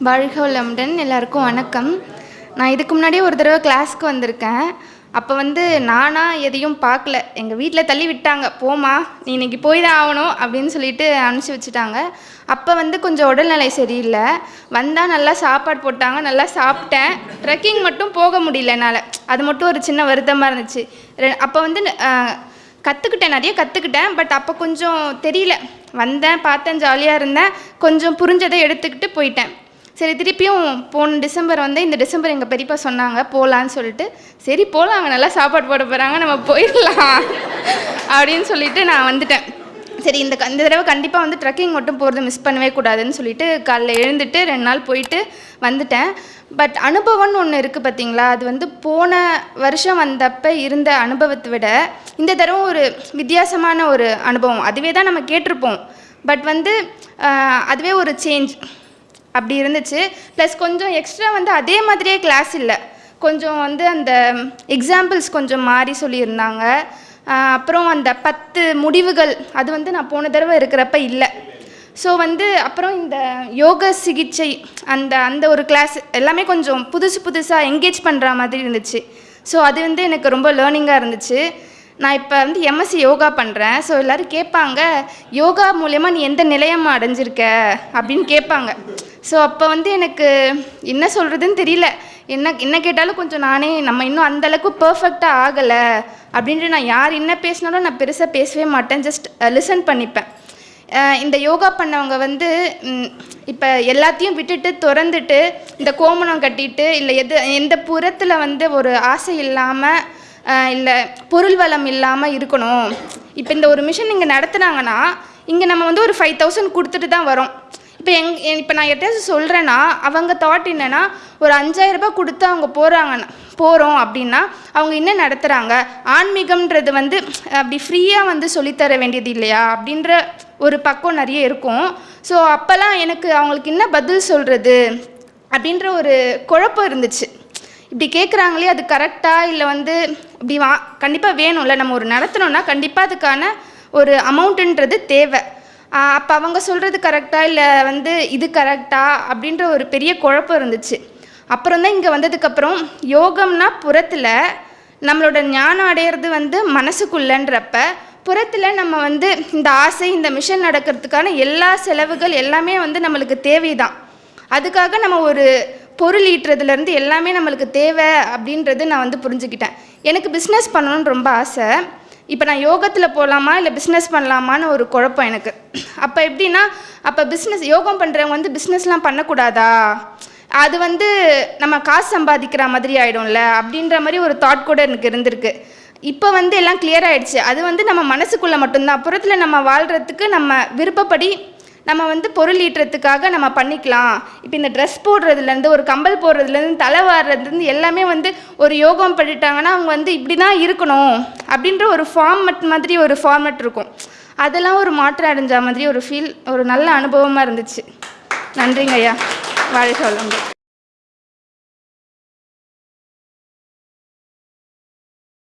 வாழ்க வளமுடன் எல்லாருக்கும் வணக்கம். நான் இதுக்கு முன்னாடியே ஒரு தடவை கிளாஸ்க்கு வந்திருக்கேன். அப்போ வந்து நானாக எதையும் பார்க்கல. எங்கள் வீட்டில் தள்ளி விட்டாங்க. போமா நீ இன்னைக்கு போய் தான் ஆகணும் அப்படின்னு சொல்லிட்டு அனுப்பிச்சி வச்சுட்டாங்க. அப்போ வந்து கொஞ்சம் உடல்நிலை சரியில்லை. வந்தால் நல்லா சாப்பாடு போட்டாங்க நல்லா சாப்பிட்டேன். ட்ரெக்கிங் மட்டும் போக முடியல என்னால். அது மட்டும் ஒரு சின்ன வருத்தமாக இருந்துச்சு. ரெ- அப்போ வந்து கற்றுக்கிட்டேன் நிறைய கற்றுக்கிட்டேன் பட் அப்போ கொஞ்சம் தெரியல. வந்தேன் பார்த்தேன் ஜாலியாக இருந்தேன். கொஞ்சம் புரிஞ்சதை எடுத்துக்கிட்டு போயிட்டேன். சரி திருப்பியும் போன டிசம்பர் வந்து இந்த டிசம்பர் எங்கள் பெரியப்பா சொன்னாங்க போகலான்னு சொல்லிட்டு. சரி போகலாம் அங்கே நல்லா சாப்பாடு போட போகிறாங்க நம்ம போயிடலாம் அப்படின்னு சொல்லிட்டு நான் வந்துட்டேன். சரி இந்த இந்த தடவை கண்டிப்பாக வந்து ட்ரெக்கிங் மட்டும் போகிறது மிஸ் பண்ணவே கூடாதுன்னு சொல்லிட்டு காலைல எழுந்துட்டு ரெண்டு நாள் போயிட்டு வந்துட்டேன். பட் அனுபவம்னு ஒன்று இருக்குது பார்த்தீங்களா அது வந்து போன வருஷம் வந்தப்போ இருந்த அனுபவத்தை விட இந்த தடவை ஒரு வித்தியாசமான ஒரு அனுபவம். அதுவே தான் நம்ம கேட்டிருப்போம். பட் வந்து அதுவே ஒரு சேஞ்ச் அப்படி இருந்துச்சு. ப்ளஸ் கொஞ்சம் எக்ஸ்ட்ரா வந்து அதே மாதிரியே கிளாஸ் இல்லை. கொஞ்சம் வந்து அந்த எக்ஸாம்பிள்ஸ் கொஞ்சம் மாறி சொல்லியிருந்தாங்க. அப்புறம் அந்த பத்து முடிவுகள் அது வந்து நான் போன தடவை இருக்கிறப்ப இல்லை. ஸோ வந்து அப்புறம் இந்த யோக சிகிச்சை அந்த அந்த ஒரு கிளாஸ் எல்லாமே கொஞ்சம் புதுசு புதுசாக என்கேஜ் பண்ணுற மாதிரி இருந்துச்சு. ஸோ அது வந்து எனக்கு ரொம்ப லேர்னிங்காக இருந்துச்சு. நான் இப்போ வந்து எம்எஸ்சி யோகா பண்ணுறேன் ஸோ எல்லோரும் கேட்பாங்க யோகா மூலயமா நீ எந்த நிலையமாக அடைஞ்சிருக்க? அப்படின்னு கேட்பாங்க. ஸோ அப்போ வந்து எனக்கு என்ன சொல்கிறதுன்னு தெரியல. என்ன என்ன கேட்டாலும் கொஞ்சம் நானே நம்ம இன்னும் அந்தளவுக்கு பர்ஃபெக்டாக ஆகலை அப்படின்ட்டு நான் யார் என்ன பேசினாலும் நான் பெருசாக பேசவே மாட்டேன். ஜஸ்ட் லிசன் பண்ணிப்பேன். இந்த யோகா பண்ணவங்க வந்து இப்போ எல்லாத்தையும் விட்டுட்டு திறந்துட்டு இந்த கோமணம் கட்டிட்டு இல்லை எது எந்த புறத்தில் வந்து ஒரு ஆசை இல்லாமல் இல்லை பொருள் வளம் இல்லாமல் இருக்கணும். இப்போ இந்த ஒரு மிஷன் இங்கே நடத்துனாங்கன்னா இங்கே நம்ம வந்து ஒரு ஃபைவ் தௌசண்ட் கொடுத்துட்டு தான் வரோம். இப்போ எங் இப்போ நான் யார்கிட்டயாச்சும் சொல்கிறேன்னா அவங்க தாட் என்னென்னா ஒரு அஞ்சாயிரரூபா கொடுத்து அவங்க போகிறாங்கன்னா போகிறோம் அப்படின்னா அவங்க என்ன நடத்துகிறாங்க ஆன்மீகம்ன்றது வந்து அப்படி ஃப்ரீயாக வந்து சொல்லித்தர வேண்டியது இல்லையா? அப்படின்ற ஒரு பக்கம் நிறைய இருக்கும். ஸோ அப்போல்லாம் எனக்கு அவங்களுக்கு என்ன பதில் சொல்கிறது அப்படின்ற ஒரு குழப்பம் இருந்துச்சு. இப்படி கேட்குறாங்களே அது கரெக்டாக இல்லை வந்து இப்படி வா கண்டிப்பாக வேணும்ல நம்ம ஒரு நடத்தணும்னா கண்டிப்பாக அதுக்கான ஒரு அமௌண்ட்டுன்றது தேவை. அப்போ அவங்க சொல்கிறது கரெக்டாக இல்லை வந்து இது கரெக்டாக அப்படின்ற ஒரு பெரிய குழப்பம் இருந்துச்சு. அப்புறம் தான் இங்கே வந்ததுக்கப்புறம் யோகம்னா புறத்தில் நம்மளோட ஞானம் அடையிறது வந்து மனசுக்குள்ளன்றப்ப புறத்தில் நம்ம வந்து இந்த ஆசை இந்த மிஷன் நடக்கிறதுக்கான எல்லா செலவுகள் எல்லாமே வந்து நம்மளுக்கு தேவைதான். அதுக்காக நம்ம ஒரு பொருள் ஈட்டுறதுலேருந்து எல்லாமே நம்மளுக்கு தேவை அப்படின்றது நான் வந்து புரிஞ்சுக்கிட்டேன். எனக்கு பிஸ்னஸ் பண்ணணும்னு ரொம்ப ஆசை. இப்போ நான் யோகத்தில் போகலாமா இல்லை பிஸ்னஸ் பண்ணலாமான்னு ஒரு குழப்பம் எனக்கு. அப்போ எப்படின்னா அப்போ பிஸ்னஸ் யோகம் பண்ணுறவங்க வந்து பிஸ்னஸ்லாம் பண்ணக்கூடாதா? அது வந்து நம்ம காசு சம்பாதிக்கிற மாதிரி ஆகிடும்ல அப்படின்ற மாதிரி ஒரு தாட் கூட எனக்கு இருந்திருக்கு. இப்போ வந்து எல்லாம் கிளியர் ஆகிடுச்சு அது வந்து நம்ம மனசுக்குள்ளே மட்டும்தான். புறத்தில் நம்ம வாழ்கிறதுக்கு நம்ம விருப்பப்படி நம்ம வந்து பொருள் ஈட்டுறதுக்காக நம்ம பண்ணிக்கலாம். இப்போ இந்த ட்ரெஸ் போடுறதுலேருந்து ஒரு கம்பல் போடுறதுலேருந்து தலை வாடுறதுலேருந்து எல்லாமே வந்து ஒரு யோகம் பண்ணிட்டாங்கன்னா அவங்க வந்து இப்படி தான் இருக்கணும் அப்படின்ற ஒரு ஃபார்மட் மாதிரி ஒரு ஃபார்மட் இருக்கும். அதெல்லாம் ஒரு மாற்றம் அடைஞ்ச மாதிரி ஒரு ஃபீல் ஒரு நல்ல அனுபவமாக இருந்துச்சு. நன்றிங்க ஐயா வாழ்க சொல்லுங்கள்